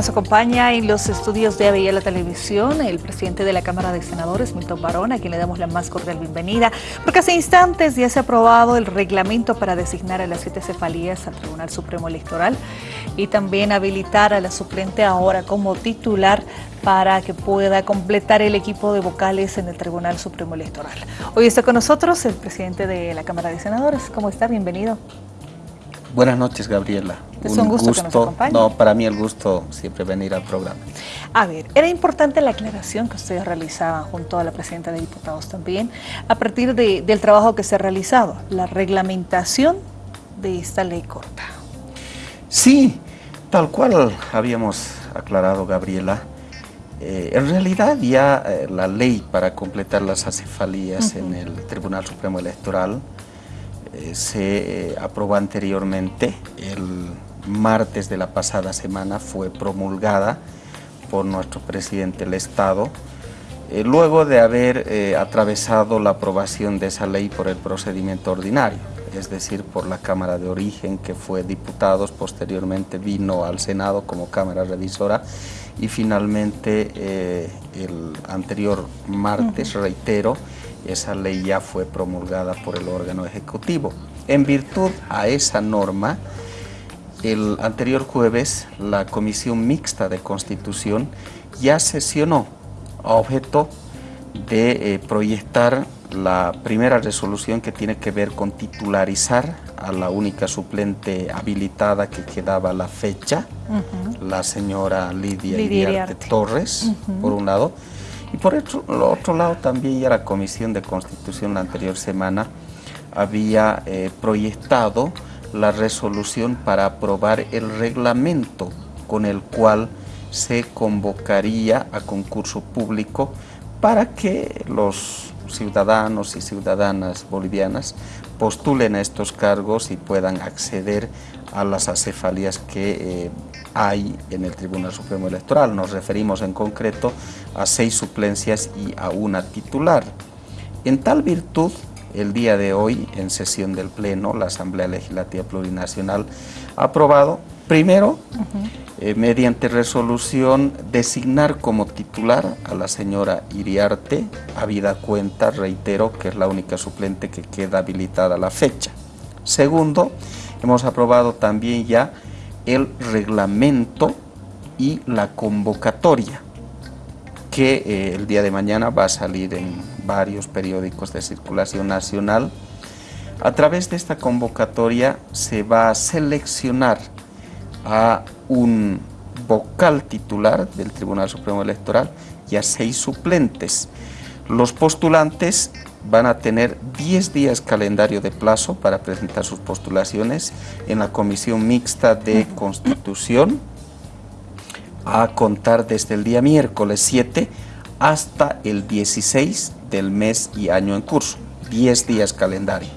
Nos acompaña en los estudios de Avella la Televisión el presidente de la Cámara de Senadores, Milton Barón, a quien le damos la más cordial bienvenida, porque hace instantes ya se ha aprobado el reglamento para designar a las siete cefalías al Tribunal Supremo Electoral y también habilitar a la suplente ahora como titular para que pueda completar el equipo de vocales en el Tribunal Supremo Electoral. Hoy está con nosotros el presidente de la Cámara de Senadores. ¿Cómo está? Bienvenido. Buenas noches, Gabriela. Es un, gusto, que nos acompañe. No, para mí el gusto siempre venir al programa. A ver, era importante la aclaración que ustedes realizaban junto a la presidenta de diputados también, a partir del trabajo que se ha realizado, la reglamentación de esta ley corta. Sí, tal cual habíamos aclarado, Gabriela. Eh, en realidad ya eh, la ley para completar las acefalías en el Tribunal Supremo Electoral eh, se aprobó anteriormente el martes de la pasada semana fue promulgada por nuestro presidente del Estado, eh, luego de haber eh, atravesado la aprobación de esa ley por el procedimiento ordinario, es decir, por la Cámara de Origen, que fue diputados, posteriormente vino al Senado como Cámara Revisora, y finalmente eh, el anterior martes, reitero, esa ley ya fue promulgada por el órgano ejecutivo. En virtud a esa norma, el anterior jueves, la Comisión Mixta de Constitución ya sesionó a objeto de eh, proyectar la primera resolución que tiene que ver con titularizar a la única suplente habilitada que quedaba la fecha, la señora Lidia, Lidia Torres, por un lado, y por el otro lado también ya la Comisión de Constitución la anterior semana había eh, proyectado la resolución para aprobar el reglamento con el cual se convocaría a concurso público para que los ciudadanos y ciudadanas bolivianas postulen a estos cargos y puedan acceder a las acefalías que eh, hay en el Tribunal Supremo Electoral. Nos referimos en concreto a seis suplencias y a una titular. En tal virtud, el día de hoy, en sesión del Pleno, la Asamblea Legislativa Plurinacional ha aprobado, primero, eh, mediante resolución, designar como titular a la señora Iriarte, habida cuenta, reitero, que es la única suplente que queda habilitada a la fecha. Segundo, hemos aprobado también ya el reglamento y la convocatoria que eh, el día de mañana va a salir en varios periódicos de circulación nacional. A través de esta convocatoria se va a seleccionar a un vocal titular del Tribunal Supremo Electoral y a seis suplentes. Los postulantes van a tener 10 días calendario de plazo para presentar sus postulaciones en la Comisión Mixta de Constitución, a contar desde el día miércoles 7 hasta el 16 del mes y año en curso, 10 días calendario.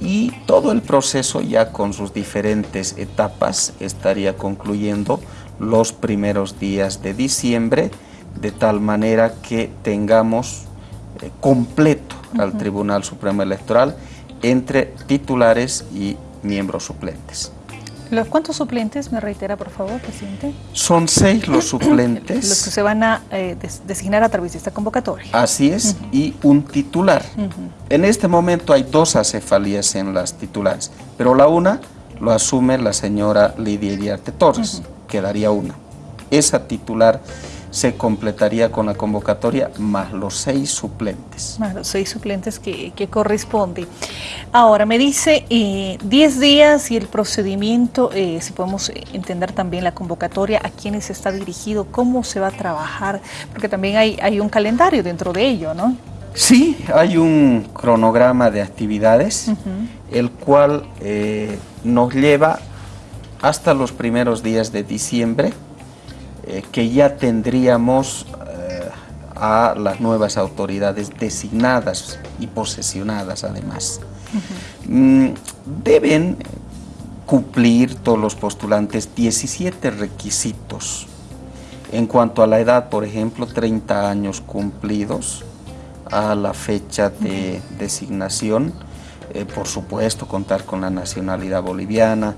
Y todo el proceso ya con sus diferentes etapas estaría concluyendo los primeros días de diciembre, de tal manera que tengamos eh, completo al Tribunal Supremo Electoral entre titulares y miembros suplentes. ¿Los cuántos suplentes, me reitera por favor, presidente? Son seis los suplentes. los que se van a eh, designar a través de esta convocatoria. Así es, y un titular. En este momento hay dos acefalías en las titulares, pero la una lo asume la señora Lidia Iriarte Torres, quedaría una. Esa titular se completaría con la convocatoria más los seis suplentes. Más los seis suplentes que, corresponde. Ahora, me dice 10 eh, días y el procedimiento, eh, si podemos entender también la convocatoria, a quiénes está dirigido, cómo se va a trabajar, porque también hay, hay un calendario dentro de ello, ¿no? Sí, hay un cronograma de actividades, el cual eh, nos lleva hasta los primeros días de diciembre, eh, que ya tendríamos eh, a las nuevas autoridades designadas y posesionadas además. Mm, deben cumplir todos los postulantes 17 requisitos. En cuanto a la edad, por ejemplo, 30 años cumplidos a la fecha de designación, eh, por supuesto contar con la nacionalidad boliviana,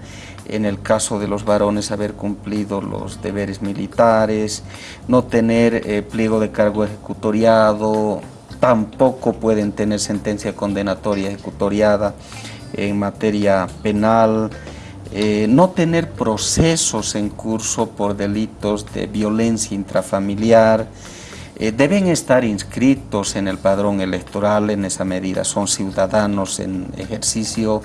en el caso de los varones haber cumplido los deberes militares, no tener eh, pliego de cargo ejecutoriado, tampoco pueden tener sentencia condenatoria ejecutoriada en materia penal, eh, no tener procesos en curso por delitos de violencia intrafamiliar, eh, deben estar inscritos en el padrón electoral en esa medida, son ciudadanos en ejercicio,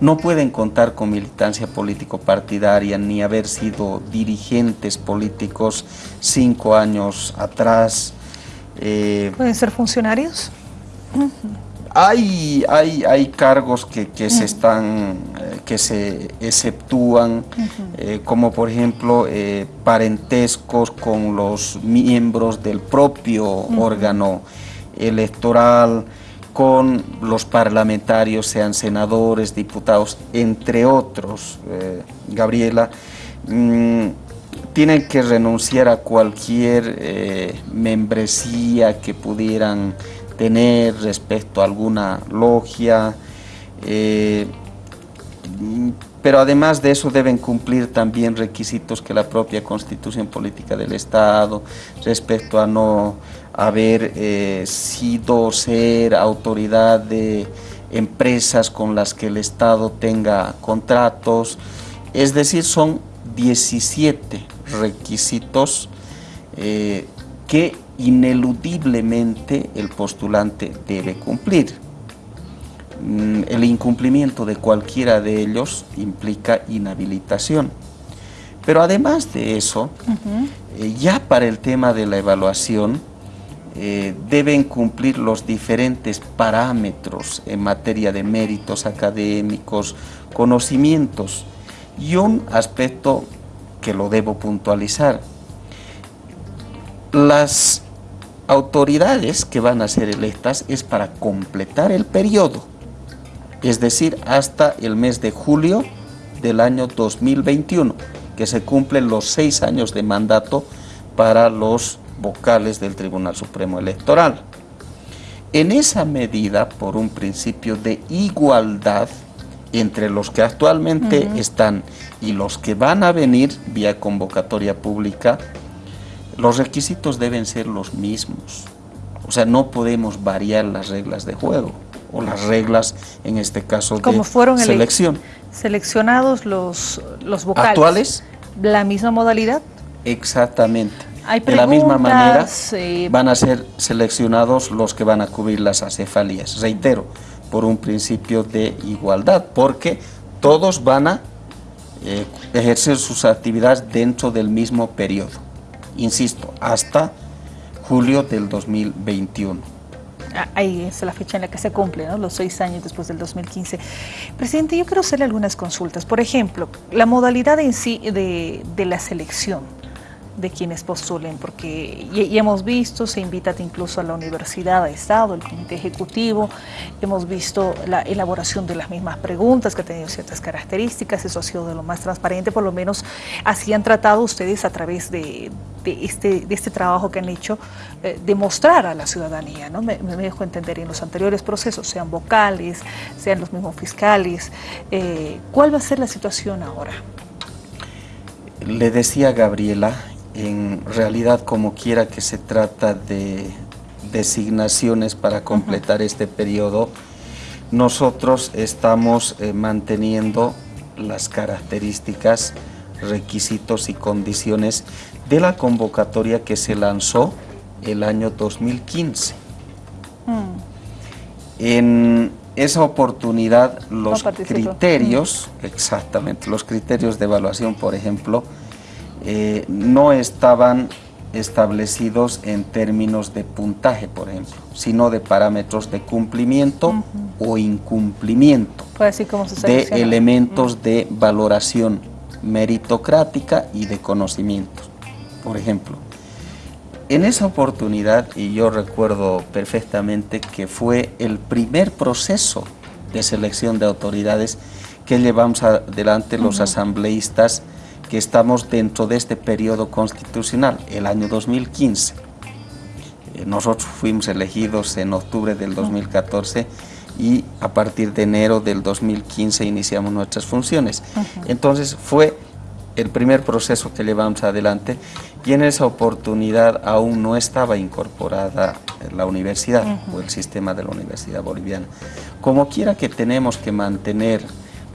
no pueden contar con militancia político-partidaria ni haber sido dirigentes políticos cinco años atrás. Eh, ¿Pueden ser funcionarios? Hay, hay, hay cargos que, se están, eh, que se exceptúan, eh, como por ejemplo eh, parentescos con los miembros del propio órgano electoral, con los parlamentarios, sean senadores, diputados, entre otros, Gabriela, mm, tienen que renunciar a cualquier membresía que pudieran tener respecto a alguna logia, eh, pero además de eso deben cumplir también requisitos que la propia Constitución Política del Estado respecto a no haber eh, sido ser autoridad de empresas con las que el Estado tenga contratos, es decir, son 17 requisitos eh, que ineludiblemente el postulante debe cumplir. Mm, el incumplimiento de cualquiera de ellos implica inhabilitación. Pero además de eso, eh, ya para el tema de la evaluación, eh, deben cumplir los diferentes parámetros en materia de méritos académicos, conocimientos y un aspecto que lo debo puntualizar. Las autoridades que van a ser electas es para completar el periodo, es decir, hasta el mes de julio del año 2021, que se cumplen los seis años de mandato para los vocales del Tribunal Supremo Electoral. En esa medida, por un principio de igualdad entre los que actualmente están y los que van a venir vía convocatoria pública, los requisitos deben ser los mismos. O sea, no podemos variar las reglas de juego o las reglas, en este caso, de fueron selección. Seleccionados los, los vocales. ¿Actuales? ¿La misma modalidad? Exactamente. Hay de la misma manera van a ser seleccionados los que van a cubrir las acefalías. Reitero, por un principio de igualdad, porque todos van a eh, ejercer sus actividades dentro del mismo periodo insisto, hasta julio del 2021. Ah, ahí es la fecha en la que se cumple, los seis años después del 2015. Presidente, yo quiero hacerle algunas consultas. Por ejemplo, la modalidad en sí de, de la selección de quienes postulen, porque ya, hemos visto, se invita incluso a la Universidad de Estado, el Comité Ejecutivo, hemos visto la elaboración de las mismas preguntas que ha tenido ciertas características, eso ha sido de lo más transparente, por lo menos así han tratado ustedes a través de, este, de este trabajo que han hecho, eh, demostrar a la ciudadanía, ¿no? Me, dejo entender en los anteriores procesos, sean vocales, sean los mismos fiscales, eh, ¿cuál va a ser la situación ahora? Le decía Gabriela, en realidad como quiera que se trata de designaciones para completar este periodo, nosotros estamos eh, manteniendo las características, requisitos y condiciones de la convocatoria que se lanzó el año 2015. Mm. En esa oportunidad los criterios, mm. exactamente, los criterios de evaluación, por ejemplo, eh, no estaban establecidos en términos de puntaje, por ejemplo, sino de parámetros de cumplimiento o incumplimiento de elementos de valoración meritocrática y de conocimientos. Por ejemplo, en esa oportunidad, y yo recuerdo perfectamente que fue el primer proceso de selección de autoridades que llevamos adelante los asambleístas que estamos dentro de este periodo constitucional, el año 2015. Eh, nosotros fuimos elegidos en octubre del 2014 y a partir de enero del 2015 iniciamos nuestras funciones. Entonces fue el primer proceso que llevamos adelante y en esa oportunidad aún no estaba incorporada la universidad o el sistema de la Universidad Boliviana. Como quiera que tenemos que mantener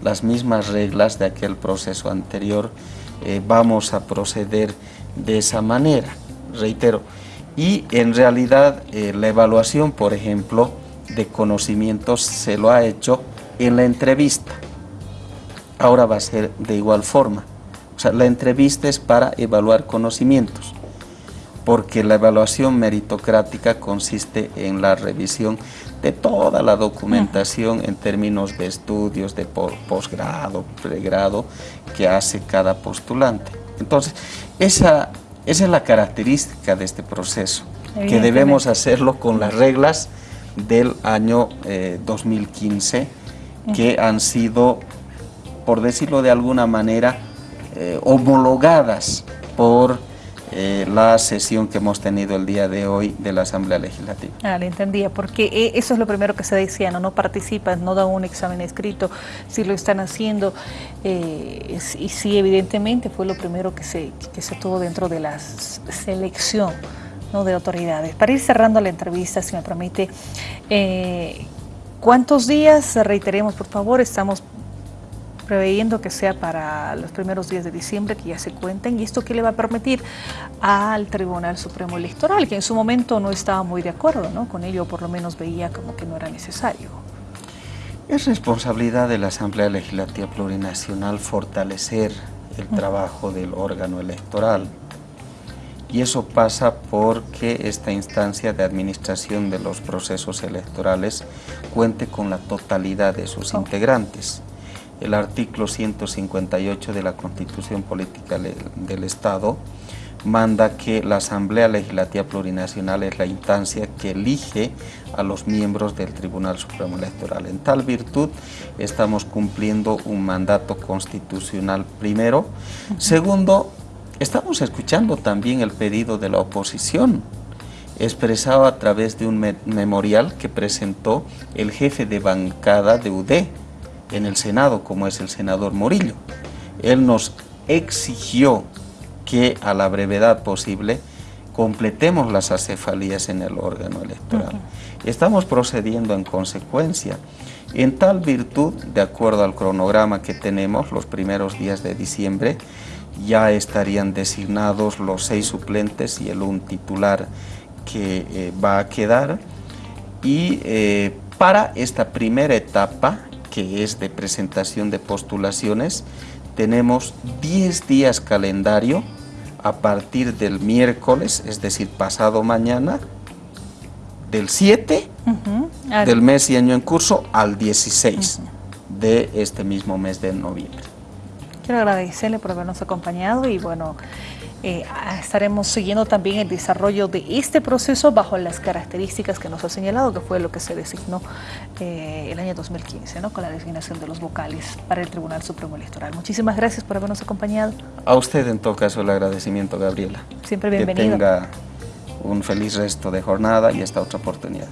las mismas reglas de aquel proceso anterior, eh, vamos a proceder de esa manera, reitero. Y en realidad eh, la evaluación, por ejemplo, de conocimientos se lo ha hecho en la entrevista. Ahora va a ser de igual forma. O sea, la entrevista es para evaluar conocimientos, porque la evaluación meritocrática consiste en la revisión de toda la documentación en términos de estudios, de posgrado, pregrado, que hace cada postulante. Entonces, esa, esa es la característica de este proceso, que debemos hacerlo con las reglas del año 2015, eh, que han sido, por decirlo de alguna manera, eh, homologadas por eh, la sesión que hemos tenido el día de hoy de la Asamblea Legislativa. Ah, le entendía, porque eso es lo primero que se decía, no, no participan, no dan un examen escrito, si lo están haciendo, y sí, evidentemente fue lo primero que se, que se tuvo dentro de la selección ¿no? de autoridades. Para ir cerrando la entrevista, si me permite, ¿cuántos días, reiteremos por favor, estamos preveyendo que sea para los primeros días de diciembre que ya se cuenten y esto que le va a permitir al Tribunal Supremo Electoral, que en su momento no estaba muy de acuerdo ¿no? con ello, por lo menos veía como que no era necesario. Es responsabilidad de la Asamblea Legislativa Plurinacional fortalecer el trabajo del órgano electoral y eso pasa porque esta instancia de administración de los procesos electorales cuente con la totalidad de sus integrantes el artículo 158 de la Constitución Política del Estado manda que la Asamblea Legislativa Plurinacional es la instancia que elige a los miembros del Tribunal Supremo Electoral. En tal virtud estamos cumpliendo un mandato constitucional primero. Segundo, estamos escuchando también el pedido de la oposición expresado a través de un memorial que presentó el jefe de bancada de UDE, en el Senado, como es el senador Morillo. Él nos exigió que a la brevedad posible completemos las acefalías en el órgano electoral. Estamos procediendo en consecuencia. En tal virtud, de acuerdo al cronograma que tenemos, los primeros días de diciembre, ya estarían designados los seis suplentes y el un titular que eh, va a quedar. Y eh, para esta primera etapa, que es de presentación de postulaciones, tenemos 10 días calendario a partir del miércoles, es decir, pasado mañana, del 7 del mes y año en curso al 16 de este mismo mes de noviembre. Quiero agradecerle por habernos acompañado y bueno, eh, estaremos siguiendo también el desarrollo de este proceso bajo las características que nos ha señalado, que fue lo que se designó eh, el año 2015, ¿no? con la designación de los vocales para el Tribunal Supremo Electoral. Muchísimas gracias por habernos acompañado. A usted en todo caso el agradecimiento, Gabriela. Siempre bienvenido. Que tenga un feliz resto de jornada y esta otra oportunidad.